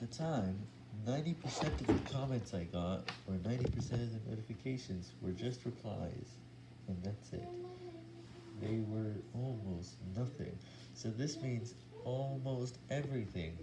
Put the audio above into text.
At the time, 90% of the comments I got, or 90% of the notifications, were just replies, and that's it. They were almost nothing. So this means almost everything.